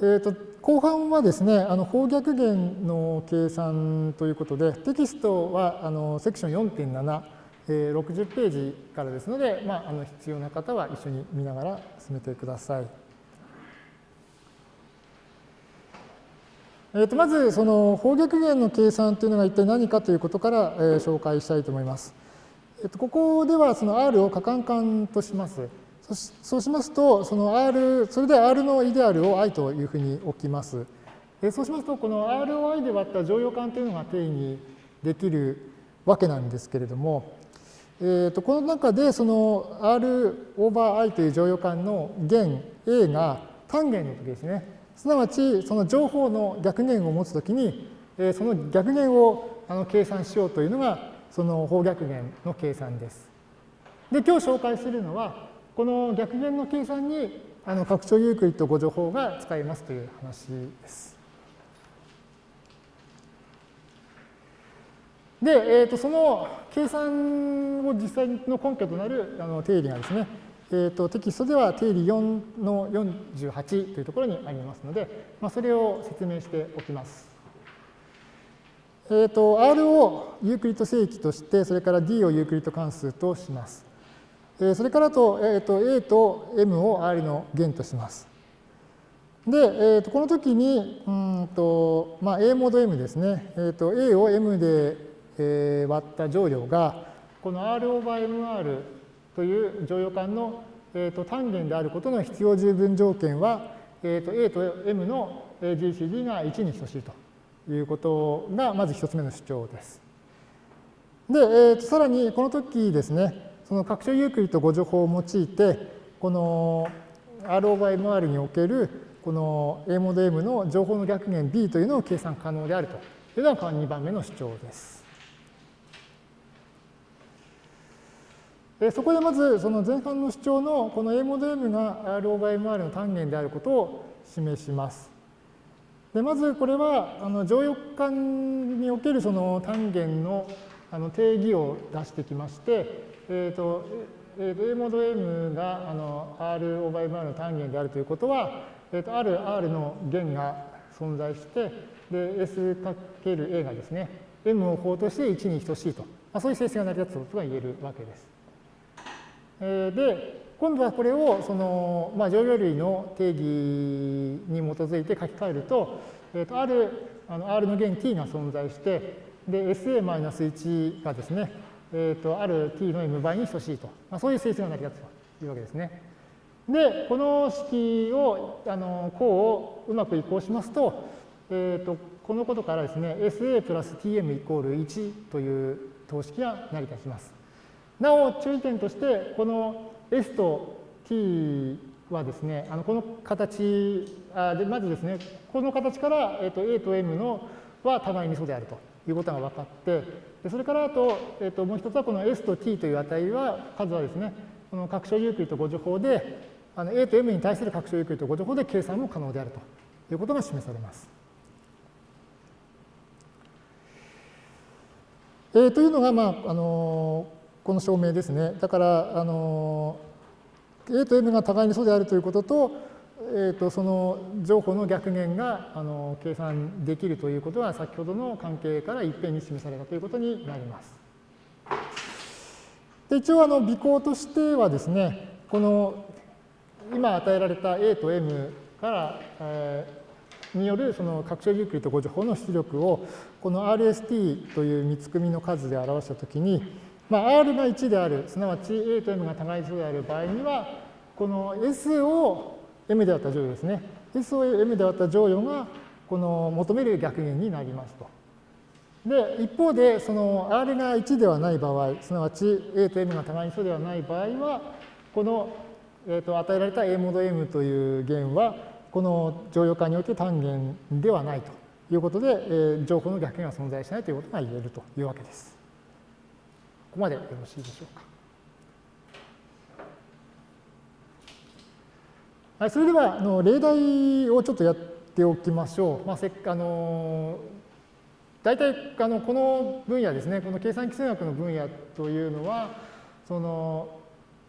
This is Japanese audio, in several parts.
えーと、後半はですね、あの方逆弦の計算ということで、テキストはあのセクション4.7、えー、60ページからですので、まあ、あの必要な方は一緒に見ながら進めてください。えー、とまず、その方逆弦の計算というのが一体何かということから、えー、紹介したいと思います。えー、とここではその R を可換換とします。そうしますと、その R、それで R のイデアルを i というふうに置きます。そうしますと、この R を i で割った乗用感というのが定義できるわけなんですけれども、えー、とこの中でその R オーバー i という乗用感の弦 A が単元の時ですね。すなわち、その情報の逆弦を持つときに、えその逆弦をあの計算しようというのが、その方逆弦の計算です。で、今日紹介するのは、この逆元の計算にあの拡張ユークリッド互除法が使えますという話です。で、えー、とその計算を実際の根拠となるあの定理がですね、えー、とテキストでは定理4の48というところにありますので、まあ、それを説明しておきます。えー、と R をユークリッド整域として、それから D をユークリッド関数とします。それからと、えー、と A と M を R の弦とします。で、えー、とこの時に、うんとまあ、A モード M ですね、えー、と A を M で、えー、割った乗量が、この R オーバー MR という乗用感の、えー、と単元であることの必要十分条件は、えー、と A と M の GCD が1に等しいということが、まず一つ目の主張です。で、えー、とさらにこの時ですね、その拡張ユークリッド誤助法を用いて、この R オーバー MR におけるこの A モード M の情報の逆弦 B というのを計算可能であるというのが2番目の主張です。そこでまずその前半の主張のこの A モード M が R オーバー MR の単元であることを示します。でまずこれはあの乗用感におけるその単元のあの定義を出してきまして、えーとえー、と A モード M があの R オーバー MR の単元であるということは、えー、とある R の弦が存在して、で S×A がですね、M を法として1に等しいと、まあ、そういう性質が成り立つことが言えるわけです。えー、で、今度はこれをその、まあ、乗用類の定義に基づいて書き換えると、えー、とあるあの R の弦 t が存在して、で、SA-1 がですね、えーと、ある t の m 倍に等しいと、まあ、そういう性質が成り立つというわけですね。で、この式を、あの、項をうまく移行しますと、えーと、このことからですね、SA プラス tm イコール1という等式が成り立ちます。なお、注意点として、この S と t はですね、あのこの形あで、まずですね、この形から、えーと、A と M のは互いに素であるということが分かって、でそれからあと、えー、ともう一つはこの S と T という値は、数はですね、この拡張ユークリッド誤助法で、あの A と M に対する拡張ユークリッド誤助法で計算も可能であるということが示されます。えー、というのが、まああのこの証明ですね。だから、あの A と M が互いに素であるということと、えーと、その情報の逆弦があの計算できるということは先ほどの関係から一遍に示されたということになります。で一応あの微項としてはですねこの今与えられた A と M から、えー、によるその拡張ユークリッド誤助法の出力をこの RST という三つ組の数で表したときに、まあ、R が1であるすなわち A と M が互いにである場合にはこの S を M であった乗与ですね。S を M であった乗与が、この求める逆弦になりますと。で、一方で、その R が1ではない場合、すなわち A と M が互いに素ではない場合は、この、えー、と与えられた A モード M という弦は、この乗用化において単元ではないということで、えー、情報の逆弦が存在しないということが言えるというわけです。ここまでよろしいでしょうか。はい、それではあの例題をちょっとやっておきましょう。まあ、せあの大体あのこの分野ですね、この計算基数学の分野というのは、その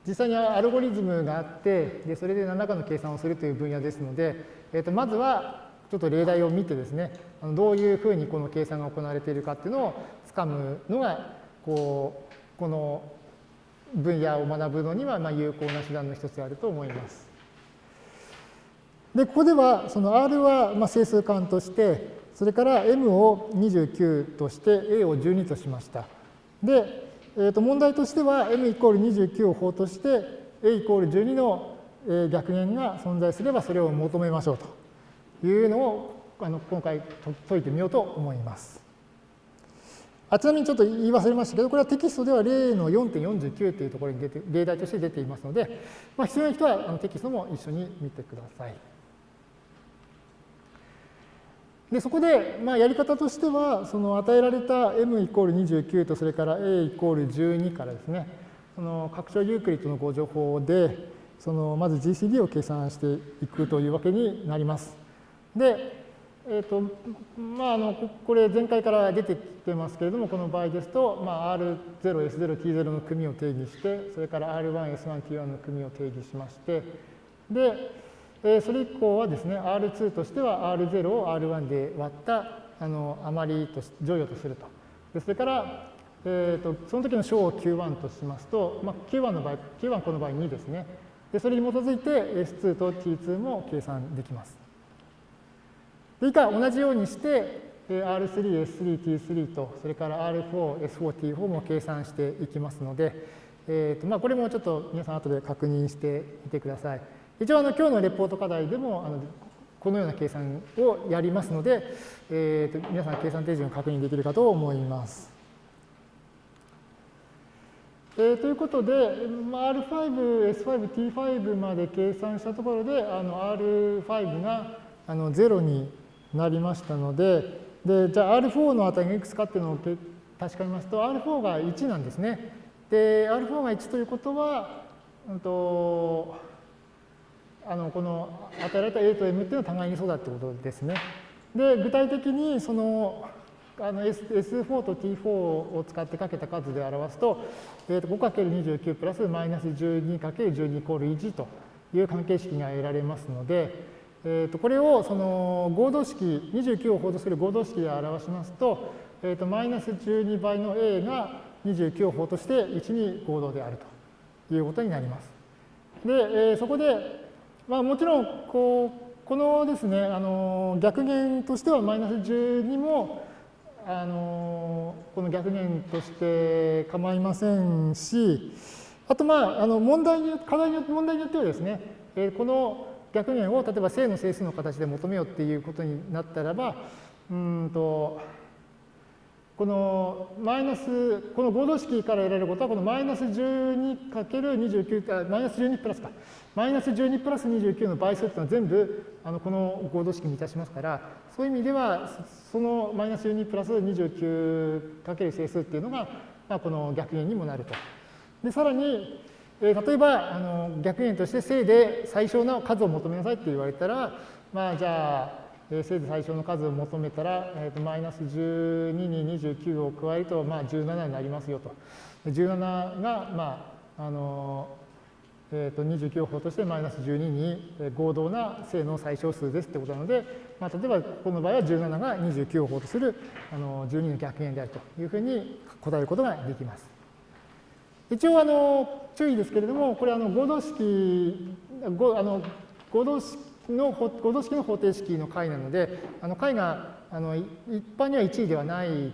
実際にアルゴリズムがあってでそれで何らかの計算をするという分野ですので、えー、とまずはちょっと例題を見てですねあのどういうふうにこの計算が行われているかっていうのをつかむのがこうこの分野を学ぶのにはま有効な手段の一つであると思います。でここではその R はまあ整数間としてそれから M を29として A を12としました。で、えー、と問題としては M イコール29を法として A イコール12の逆弦が存在すればそれを求めましょうというのをあの今回解いてみようと思います。あちなみにちょっと言い忘れましたけど、これはテキストでは例の4.49というところに出て例題として出ていますので、まあ、必要な人はあのテキストも一緒に見てください。でそこで、まあ、やり方としては、その与えられた m イコール29とそれから a イコール12からですね、その拡張ユークリッドのご情報で、そのまず GCD を計算していくというわけになります。で、えーとまあ、あのこれ前回から出てきてますけれどもこの場合ですと、まあ、R0、S0、T0 の組を定義してそれから R1、S1、T1 の組を定義しましてで、え、それ以降はですね R2 としては R0 を R1 で割ったあの余りと乗与とするとでそれから、えーと、その時の小を Q1 としますと、まあ、Q1 の場合 Q1 この場合2ですねでそれに基づいて S2 と T2 も計算できます以下同じようにして R3、S3、T3 と、それから R4、S4、T4 も計算していきますので、えーとまあ、これもちょっと皆さん後で確認してみてください。一応あの今日のレポート課題でもあのこのような計算をやりますので、えーと、皆さん計算手順を確認できるかと思います。えー、ということで、R5、S5、T5 まで計算したところで、あの R5 があの0になりましたので、でじゃあ R4 の値がいくつかっていうのを確かめますと、R4 が1なんですね。で、R4 が1ということは、うんと、あのこの与えられた A と M っていうのは互いにそうだってことですね。で、具体的にそのあの S S4 と T4 を使ってかけた数で表すと、えー、と 5×29 プラスマイナス 12×12 イコール1という関係式が得られますので、えー、とこれをその合同式、29を法とする合同式で表しますと、えー、とマイナス12倍の a が29を法として1に合同であるということになります。で、えー、そこで、まあ、もちろんこうこのですね、あの逆弦としてはマイナス12もあのこの逆弦として構いませんし、あとまあ、あの問題に課題によって問題によってはですね、えこの逆弦を例えば正の整数の形で求めようっていうことになったらば、うんと、このマイナス、この合同式から得られることは、このマイナス 12×29、マイナス12プラスか、マイナス12プラス29の倍数っていうのは全部あのこの合同式にいたしますから、そういう意味では、そのマイナス12プラス 29× 整数っていうのが、まあ、この逆弦にもなると。で、さらに、えー、例えばあの逆円として正で最小の数を求めなさいって言われたら、まあ、じゃあ、えー、正で最小の数を求めたら、えーと、マイナス12に29を加えると、まあ、17になりますよと。17が、まああのえー、と29を法としてマイナス12に合同な正の最小数ですってことなので、まあ、例えばこの場合は17が29を法とするあの12の逆円であるというふうに答えることができます。一応あの注意ですけれども、これあの合同式、あの合同式の合同式の方程式の解なので、あの解があの一般には1位ではない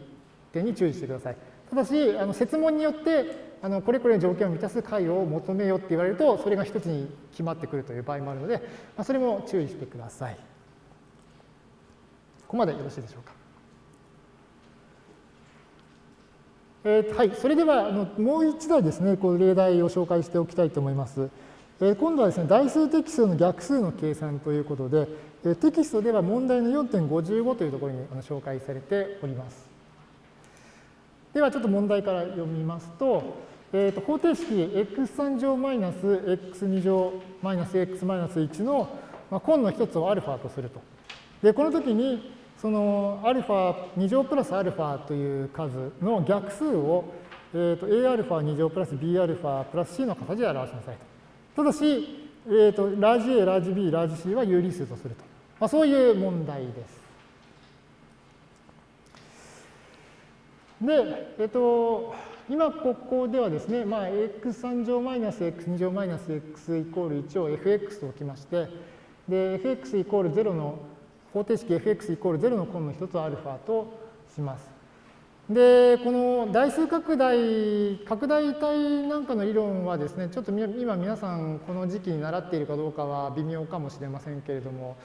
点に注意してください。ただし、あの設問によってあのこれこれの条件を満たす解を求めよって言われると、それが一つに決まってくるという場合もあるので、まあ、それも注意してください。ここまでよろしいでしょうか。えー、はい、それではあのもう一台ですね、こう例題を紹介しておきたいと思います。えー、今度はですね、代数適数の逆数の計算ということで、えー、テキストでは問題の4.55というところにあの紹介されております。ではちょっと問題から読みますと、えー、と方程式 x3 乗マイナス x2 乗マイナス x マイナス1の、まあ、根の一つをアルファとすると。で、この時にそのアルファ2乗プラスアルファという数の逆数をえーと、Aα2 乗プラス Bα プラス C の形で表しなさいと。ただし、えーと、ラージ A、ラージ B、ラージ C は有理数とすると。まあ、そういう問題です。で、えっ、ー、と、今ここではですね、まあ、x3 乗マイナス x2 乗マイナス x イコール1を fx と置きまして、で、fx イコール0の方程式 fx イコール0の根の一つを α とします。で、この代数拡大、拡大体なんかの理論はですね、ちょっと今皆さんこの時期に習っているかどうかは微妙かもしれませんけれども、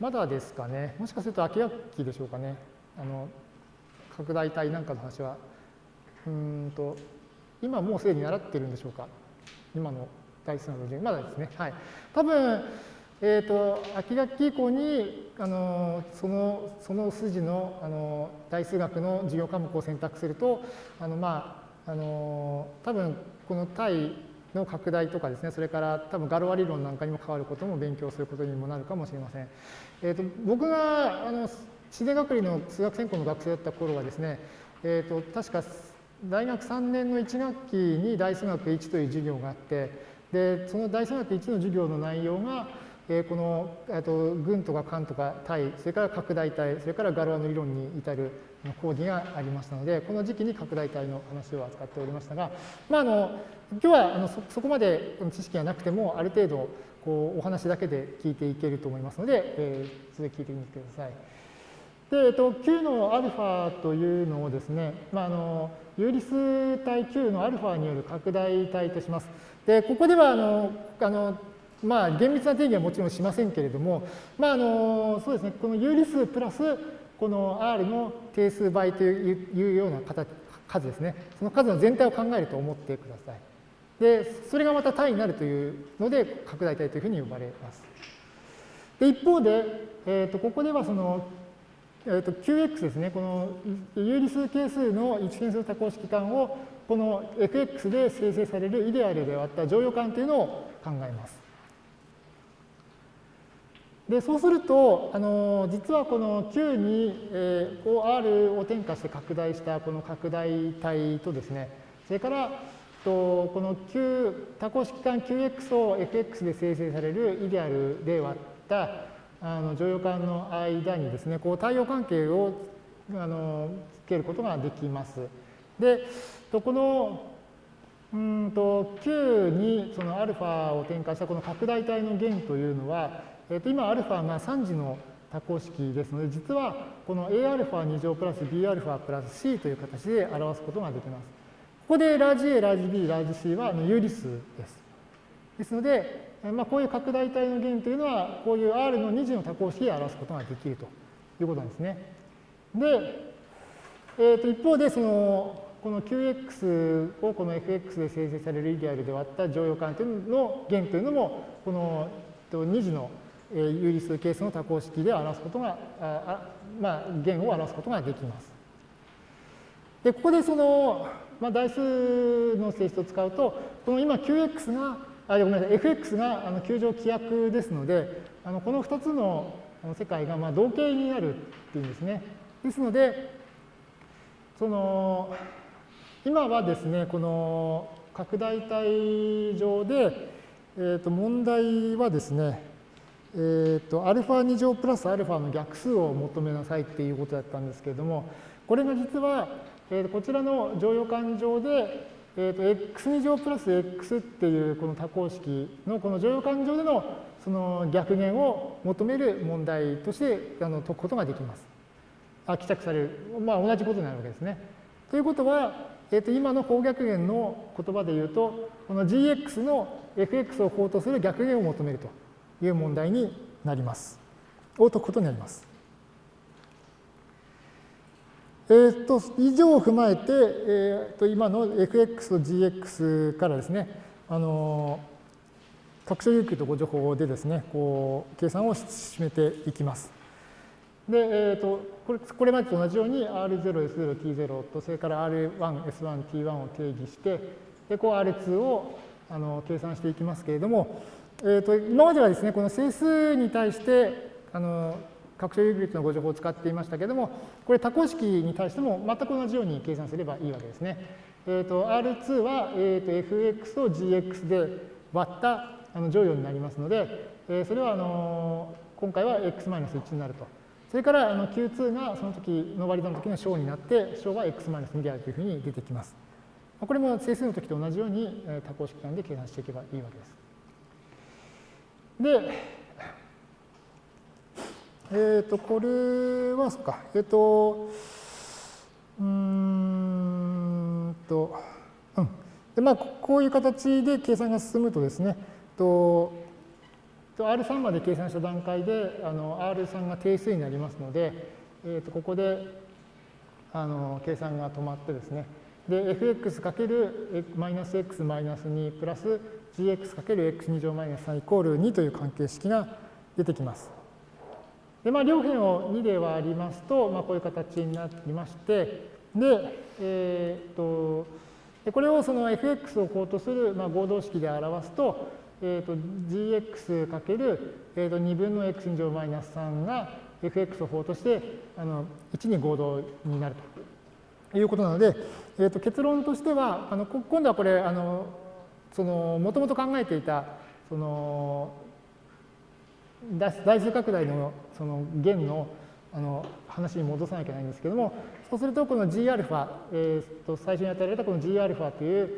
まだですかね、もしかすると秋学期でしょうかね、あの拡大体なんかの話はうんと今もうすでに習ってるんでしょうか今の代数の授業まだですね。はい。多分、え、ー、と、秋学期以降に、あの、その、その筋の、あの、代数学の授業科目を選択すると、あの、まあ、あの、多分、この対の拡大とかですね、それから多分ガロア理論なんかにも関わることも勉強することにもなるかもしれません。え、ー、と、僕が、あの、自然学理の数学専攻の学生だった頃はですね、え、ー、と、確か大学3年の1学期に代数学1という授業があって、で、その代数学1の授業の内容が、えー、この、えー、と群とか間とか対、それから拡大体、それからガロアの理論に至る講義がありましたので、この時期に拡大体の話を扱っておりましたが、まあ、あの今日はあのそこまで知識がなくても、ある程度こうお話だけで聞いていけると思いますので、えー、続き聞いてみてください。で、えっと、Q の α というのをですね、まあ、あの有理数体 Q の α による拡大体とします。で、ここではあのあのまあ、厳密な定義はもちろんしませんけれども、まあ、あのそうですね、この有理数プラスこの R の定数倍というような形数ですね、その数の全体を考えると思ってください。で、それがまた単位になるというので、拡大体というふうに呼ばれます。で一方で、えー、とここではそのえー、と Qx ですね、この有理数係数の一変数多項式間をこの fx で生成されるイデアルで割った乗用感というのを考えます。でそうすると、あの実はこの Q に、えー、R を転化して拡大したこの拡大体とですね、それからとこの Q 多項式間 Qx を fx で生成されるイデアルで割ったあの乗用感の間にですね、こう対応関係をあのつけることができます。で、とこのうんと Q にその α を転換したこの拡大体の弦というのは、えっ、ー、と、今、アルファが3次の多項式ですので、実はこの Aα2 乗プラス Bα プラス C という形で表すことができます。ここでラージ A、ラージ B、ラージ C は有理数です。ですので、まあ、こういう拡大体の弦というのは、こういう R の2次の多項式で表すことができるということなんですね。で、えー、と一方でその、この QX をこの FX で生成されるイデアルで割った乗用感というののというのも、この2次の有理数係数の多項式で表すことが、あまあ、弦を表すことができます。で、ここでその、まあ、代数の性質を使うと、この今 Qx があごめんなさい fx があの球状規約ですのであのこの2つの世界がまあ同型になるっていうんですね。ですのでその今はですねこの拡大体上で、えー、と問題はですねえー、と α2 乗プラス α の逆数を求めなさいっていうことだったんですけれどもこれが実は、えー、こちらの乗用感上でえーと、x2 乗プラス x っていうこの多項式のこの乗用感情でのその逆減を求める問題としてあの解くことができます。あ帰着される。まあ同じことになるわけですね。ということは、えー、と今の方逆減の言葉で言うと、この gx の fx を法とする逆減を求めるという問題になります。を解くことになります。えー、と以上を踏まえて、えー、と今の fx と gx からですね、あの拡張有給とご情報でですね、こう計算を進めていきます。で、えー、とこれこれまでと同じように R0、S0、T0 と、それから R1、S1、T1 を定義して、でこう R2 をあの計算していきますけれども、えー、と今まではですね、この整数に対してあの拡張有率のご情報を使っていましたけれども、これ多項式に対しても全く同じように計算すればいいわけですね。えー、と R2 は、えー、と fx を gx で割ったあの乗与になりますので、えー、それはあの今回は x-1 になると。それからあの Q2 がその時の割り算の時の小になって、小は x-2 であるというふうに出てきます。これも整数の時と同じように多項式間で計算していけばいいわけです。で、えっ、ー、と、これは、そっか、えっ、ー、と、うんと、うん。で、まあ、こういう形で計算が進むとですね、と R3 まで計算した段階であの R3 が定数になりますので、えー、とここであの計算が止まってですね、で、fx かけるマイナス x マイナス2プラス gx かける x2 乗マイナス3イコール2という関係式が出てきます。で、まあ、両辺を2で割りますと、まあ、こういう形になりまして、で、えー、っと、これをその fx を項とする、まあ、合同式で表すと、えー、と gx かける、えー、と2分の x2 乗マイナス3が fx を法としてあの1に合同になるということなので、えー、と結論としてはあの今度はこれあのそのもともと考えていたその大数拡大のその弦のあの話に戻さなきゃいけないんですけどもそうするとこの Gα、えー、と最初に与えられたこの Gα という、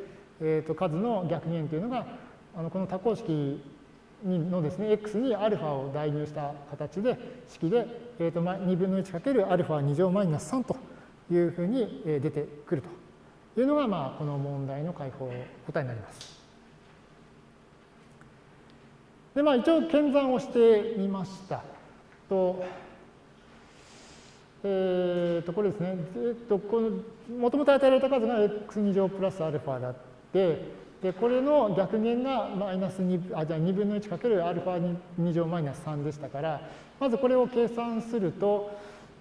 えー、と数の逆弦というのがあのこの多項式のですね、x に α を代入した形で、式で、えー、と2分の1かける α2 乗マイナス3というふうに出てくるというのが、まあ、この問題の解放答えになります。 で、まあ、一応、検算をしてみました。と、えー、と、これですね、えっ、と、この、もともと与えられた数が x2 乗プラスアルファだって、で、これの逆減がマイナス2、あ、じゃあ2分の1かけるアルファ2乗マイナス3でしたから、まずこれを計算すると、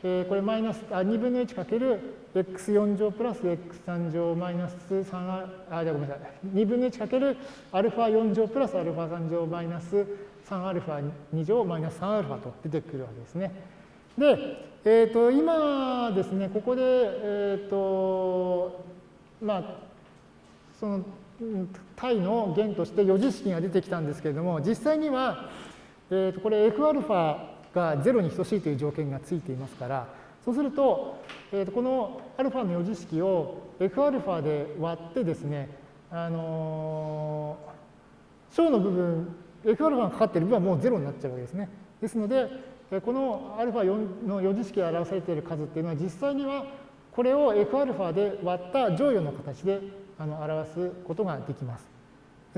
えー、これマイナス、あ、2分の1かける x4 乗プラス x3 乗マイナス3、あ、じゃごめんなさい。2分の1かけるアルファ4乗プラスアルファ3乗マイナス3アルファ2乗マイナス3アルファと出てくるわけですね。で、えっ、ー、と、今ですね、ここで、えっ、ー、と、まあ、その、体の元として余事式が出てきたんですけれども、実際には、えっ、と、これ Fα が0に等しいという条件がついていますから、そうすると、えー、とこの α の余事式を Fα で割ってですね、あのー、小の部分、Fα がかかっている部分はもう0になっちゃうわけですね。ですので、この α の余事式が表されている数っていうのは実際にはこれを Fα で割った乗与の形であの表すことができます。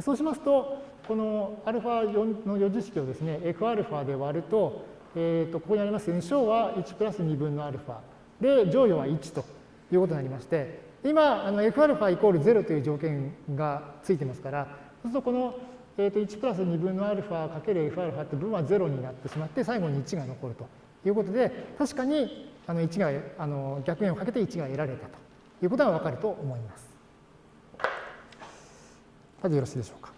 そうしますと、この α4 の余事式をですね、Fα で割ると、 えーと、ここにありますように小は1プラス2分のアルファで乗与は1ということになりまして今あの Fα イコール0という条件がついてますからそうするとこの、えー、と1プラス2分のアルファかける Fα って分は0になってしまって最後に1が残るということで確かにあの1があの逆円をかけて1が得られたということがわかると思います。さてよろしいでしょうか。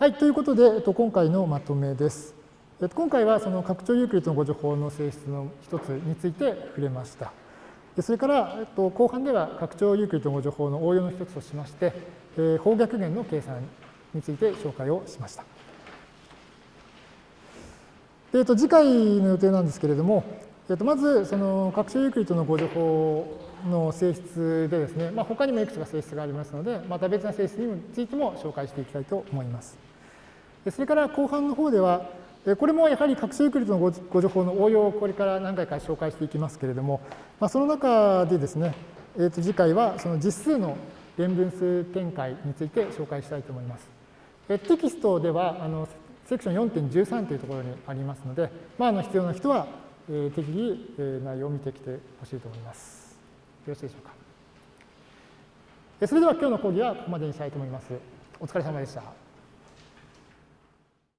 はい、ということで、えっと、今回のまとめです。えっと、今回はその拡張ユークリッドのご情報の性質の一つについて触れました。それから、えっと、後半では拡張ユークリッドの互除法の応用の一つとしまして、え、法逆元の計算について紹介をしました。でえっと、次回の予定なんですけれども、えっと、まず、その拡張ユークリッドの互除法の性質でですね、まあ、他にもいくつか性質がありますので、また別な性質についても紹介していきたいと思います。それから後半の方では、これもやはり拡張ユークリッドの互除法の応用をこれから何回か紹介していきますけれども、まあ、その中でですね、えー、と次回はその実数の連分数展開について紹介したいと思います。テキストではあのセクション4.13というところにありますので、まあ、あの必要な人はえ適宜え内容を見てきてほしいと思います。よろしいでしょうか。それでは今日の講義はここまでにしたいと思います。お疲れ様でした。